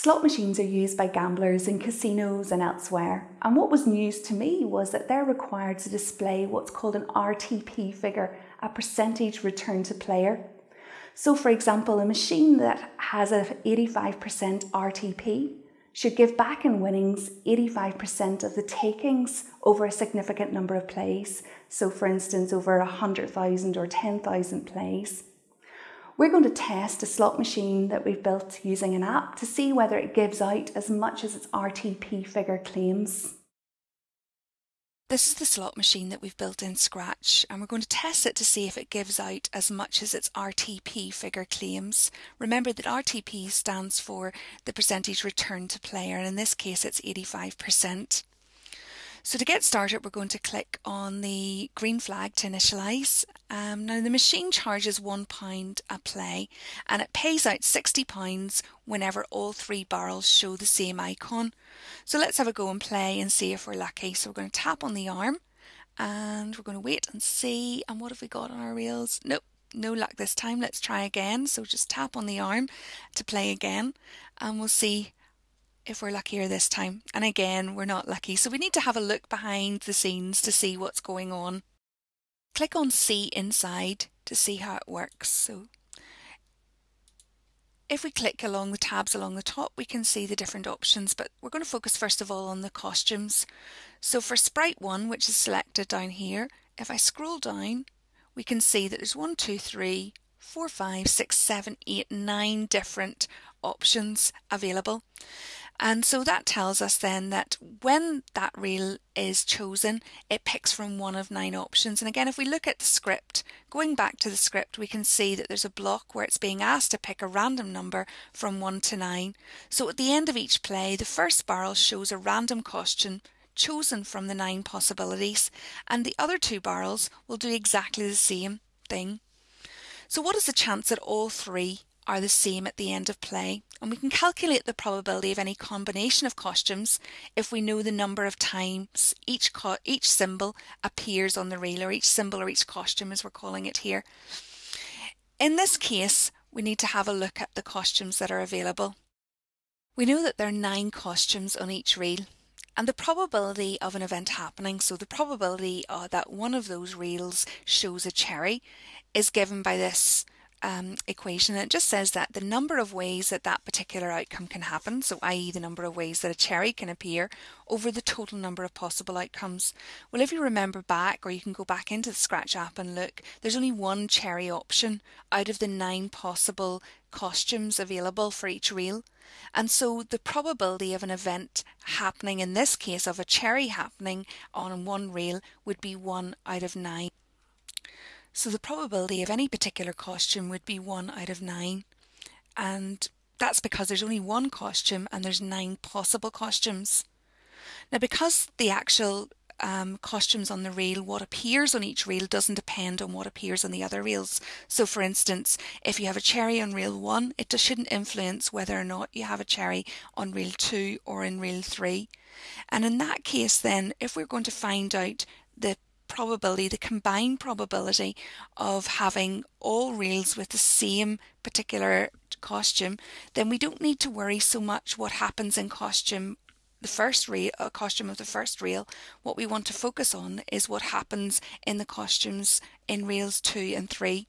Slot machines are used by gamblers in casinos and elsewhere, and what was news to me was that they're required to display what's called an RTP figure, a percentage return to player. So, for example, a machine that has a 85% RTP should give back in winnings 85% of the takings over a significant number of plays. So, for instance, over 100,000 or 10,000 plays. We're going to test a slot machine that we've built using an app to see whether it gives out as much as its RTP figure claims. This is the slot machine that we've built in Scratch and we're going to test it to see if it gives out as much as its RTP figure claims. Remember that RTP stands for the percentage return to player and in this case it's 85%. So to get started, we're going to click on the green flag to initialize. Um, now the machine charges £1 a play and it pays out £60 whenever all three barrels show the same icon. So let's have a go and play and see if we're lucky. So we're going to tap on the arm and we're going to wait and see. And what have we got on our reels? Nope, no luck this time. Let's try again. So just tap on the arm to play again and we'll see if we're luckier this time. And again, we're not lucky. So we need to have a look behind the scenes to see what's going on. Click on See Inside to see how it works. So if we click along the tabs along the top, we can see the different options, but we're going to focus first of all on the costumes. So for Sprite 1, which is selected down here, if I scroll down, we can see that there's one, two, three, four, five, six, seven, eight, nine different options available. And so that tells us then that when that reel is chosen, it picks from one of nine options. And again, if we look at the script, going back to the script, we can see that there's a block where it's being asked to pick a random number from one to nine. So at the end of each play, the first barrel shows a random costume chosen from the nine possibilities, and the other two barrels will do exactly the same thing. So what is the chance that all three are the same at the end of play and we can calculate the probability of any combination of costumes if we know the number of times each each symbol appears on the reel or each symbol or each costume as we're calling it here. In this case we need to have a look at the costumes that are available. We know that there are nine costumes on each reel and the probability of an event happening, so the probability uh, that one of those reels shows a cherry is given by this um, equation and it just says that the number of ways that that particular outcome can happen, so i.e. the number of ways that a cherry can appear over the total number of possible outcomes. Well if you remember back or you can go back into the Scratch app and look, there's only one cherry option out of the nine possible costumes available for each reel. And so the probability of an event happening, in this case of a cherry happening on one reel, would be 1 out of 9. So the probability of any particular costume would be 1 out of 9. And that's because there's only one costume and there's nine possible costumes. Now because the actual um, costumes on the reel, what appears on each reel doesn't depend on what appears on the other reels. So for instance, if you have a cherry on reel 1, it just shouldn't influence whether or not you have a cherry on reel 2 or in reel 3. And in that case then, if we're going to find out the probability, the combined probability of having all reels with the same particular costume, then we don't need to worry so much what happens in costume the first reel, uh, costume of the first reel, what we want to focus on is what happens in the costumes in reels two and three.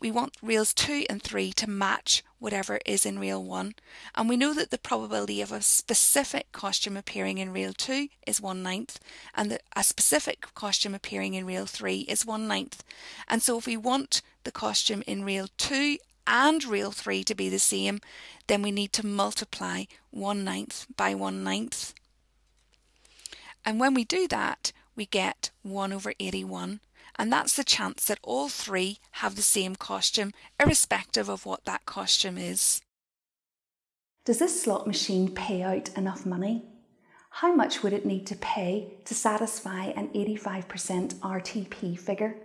We want reels 2 and 3 to match whatever is in reel 1 and we know that the probability of a specific costume appearing in reel 2 is 1 ninth and that a specific costume appearing in reel 3 is 1 ninth. And so if we want the costume in reel 2 and reel 3 to be the same then we need to multiply 1 ninth by 1 ninth. And when we do that we get 1 over 81 and that's the chance that all three have the same costume, irrespective of what that costume is. Does this slot machine pay out enough money? How much would it need to pay to satisfy an 85% RTP figure?